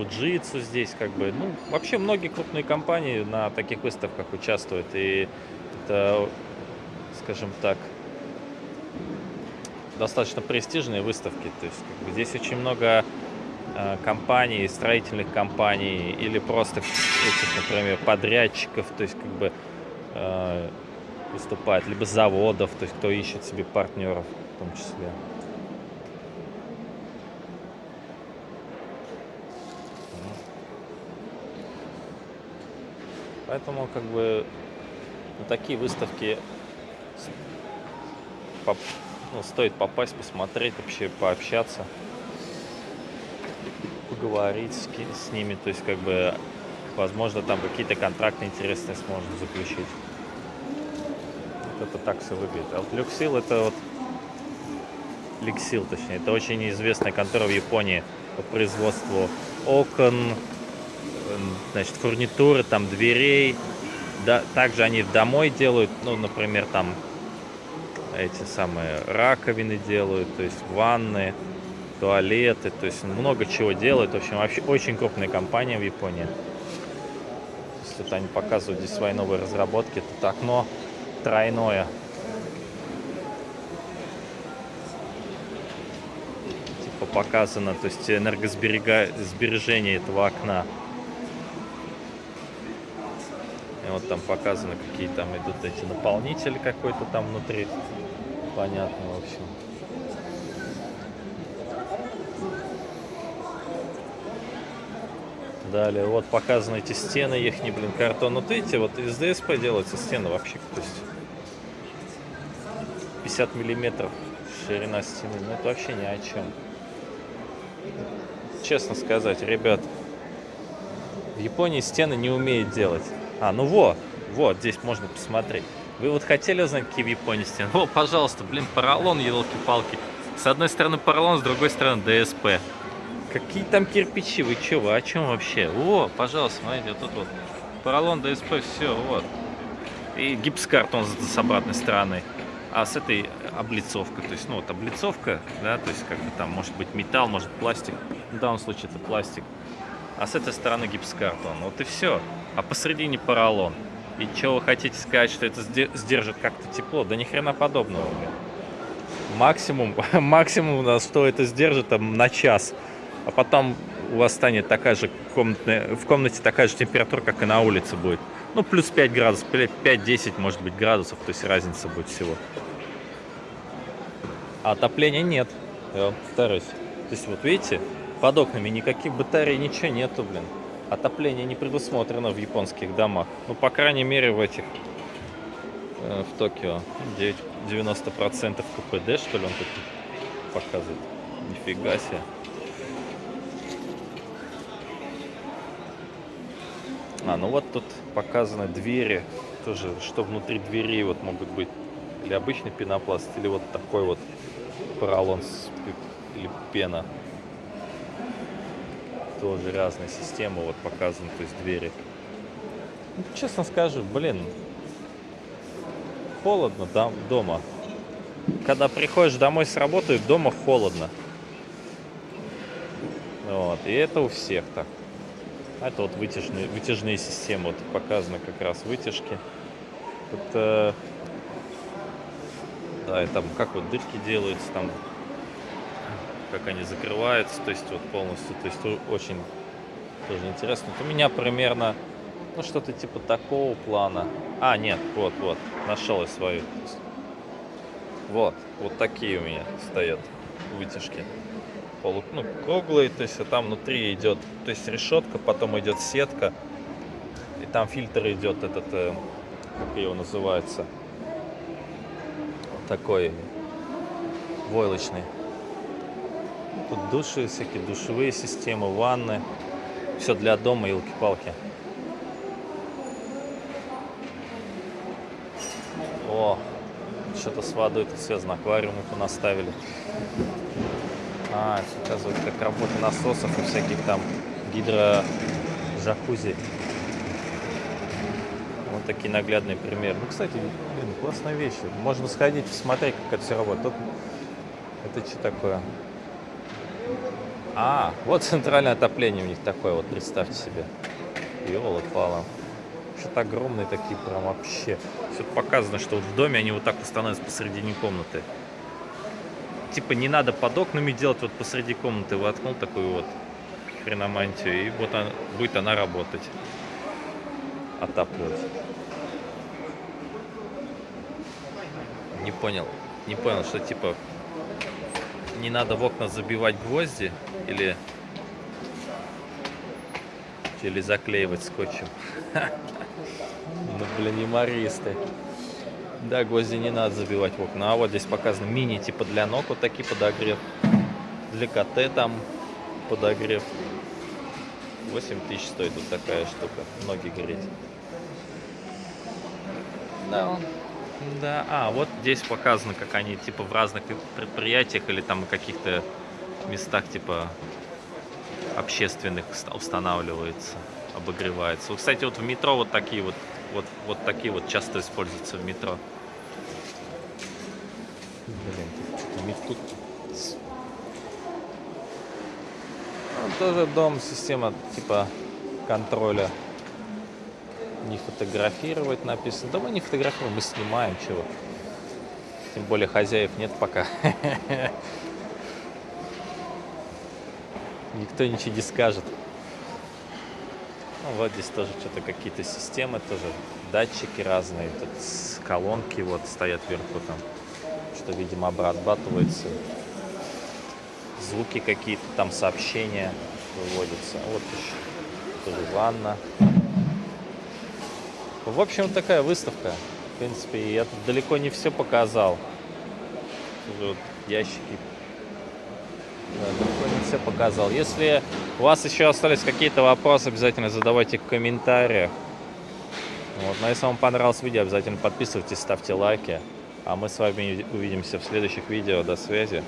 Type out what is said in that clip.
Fujitsu здесь, как бы, ну, вообще многие крупные компании на таких выставках участвуют, и это, скажем так, достаточно престижные выставки, то есть как бы, здесь очень много э, компаний, строительных компаний или просто этих, например, подрядчиков, то есть как бы э, выступает, либо заводов, то есть кто ищет себе партнеров в том числе. Поэтому как бы на такие выставки поп, ну, стоит попасть, посмотреть, вообще пообщаться, поговорить с, с ними, то есть как бы возможно там какие-то контракты интересные сможем заключить. Вот это так все выглядит. А вот Люксил это вот Ликсил, точнее, это очень известная контора в Японии по производству окон, значит, фурнитуры, там, дверей. Да, также они домой делают, ну, например, там эти самые раковины делают, то есть ванны, туалеты, то есть много чего делают. В общем, вообще очень крупная компания в Японии. Есть вот они показывают здесь свои новые разработки. Тут окно тройное. Типа показано, то есть энергосбережение этого окна. Вот там показано, какие там идут эти наполнители какой-то там внутри. Понятно, в общем. Далее, вот показаны эти стены, их не, блин, картон. Вот видите, вот из ДСП делаются стены вообще, то есть 50 миллиметров ширина стены, ну это вообще ни о чем. Честно сказать, ребят, в Японии стены не умеют делать. А, ну вот, вот, здесь можно посмотреть. Вы вот хотели узнать, какие в Японии стены? О, пожалуйста, блин, поролон, елки-палки. С одной стороны поролон, с другой стороны ДСП. Какие там кирпичи? Вы че, вы о чем вообще? О, пожалуйста, смотрите, вот тут вот. Поролон, ДСП, все, вот. И гипсокартон с обратной стороны. А с этой облицовкой, то есть, ну вот облицовка, да, то есть как бы там может быть металл, может пластик. В данном случае это пластик. А с этой стороны гипсокартон. Вот и все а посередине поролон. И что вы хотите сказать, что это сдержит как-то тепло? Да ни хрена подобного. Максимум, максимум у нас, что это сдержит, там, на час. А потом у вас станет такая же комнатная, в комнате такая же температура, как и на улице будет. Ну, плюс 5 градусов, 5-10, может быть, градусов, то есть разница будет всего. А отопления нет, я повторюсь. То есть, вот видите, под окнами никаких батарей, ничего нету, блин. Отопление не предусмотрено в японских домах. Ну, по крайней мере, в этих, э, в Токио. 9, 90% КПД, что ли, он тут показывает. Нифига себе. А, ну вот тут показаны двери. Тоже, что внутри дверей вот могут быть. Или обычный пенопласт, или вот такой вот поролон или пена тоже разные системы вот показаны, то есть двери. Ну, честно скажу, блин, холодно там дома. Когда приходишь домой с работы, дома холодно. Вот, и это у всех так. Это вот вытяжные, вытяжные системы, вот показаны как раз вытяжки. Это, да, и там как вот дырки делаются, там как они закрываются, то есть вот полностью, то есть очень тоже интересно. У меня примерно, ну что-то типа такого плана. А, нет, вот, вот, нашел я свою. Вот, вот такие у меня стоят вытяжки. Полу, ну, круглые, то есть а там внутри идет, то есть решетка, потом идет сетка, и там фильтр идет этот, э, как его называется, такой войлочный. Тут души, всякие душевые системы, ванны. Все для дома, елки-палки. О, что-то с водой тут связано. Аквариумы понаставили. А, это как работа насосов и всяких там гидро-джакузи. Вот такие наглядные примеры. Ну, кстати, блин, классная вещь. Можно сходить, посмотреть, как это все работает. Тут... Это что такое? А, вот центральное отопление у них такое, вот представьте себе. Ёлы пала. Что-то огромные такие прям вообще. Все показано, что вот в доме они вот так вот становятся посередине комнаты. Типа не надо под окнами делать вот посреди комнаты. Воткнул такую вот хреномантию, и вот она, будет она работать. Отапливать. Не понял. Не понял, что типа не надо в окна забивать гвозди или или заклеивать скотчем. Ну, блин, юмористы. Да, гвозди не надо забивать в окна. А вот здесь показано мини, типа для ног, вот такие подогрев. Для КТ там подогрев. 8 тысяч стоит вот такая штука. Ноги греть. Да, да, а, вот здесь показано, как они типа в разных предприятиях или там каких-то местах типа общественных устанавливается, обогревается. Вот, кстати, вот в метро вот такие вот, вот, вот такие вот часто используются в метро. Блин, тут ну, тоже дом, система типа контроля не фотографировать написано. Да мы не фотографируем, мы снимаем чего. Тем более хозяев нет пока. Никто ничего не скажет. Ну, вот здесь тоже что-то какие-то системы, тоже датчики разные. Тут колонки вот стоят вверху там. Что, видимо, обрабатывается. Звуки какие-то, там сообщения выводятся. Вот еще тоже ванна. В общем, такая выставка. В принципе, я тут далеко не все показал. Вот ящики. Да, далеко не все показал. Если у вас еще остались какие-то вопросы, обязательно задавайте в комментариях. Вот. Но если вам понравилось видео, обязательно подписывайтесь, ставьте лайки. А мы с вами увидимся в следующих видео. До связи.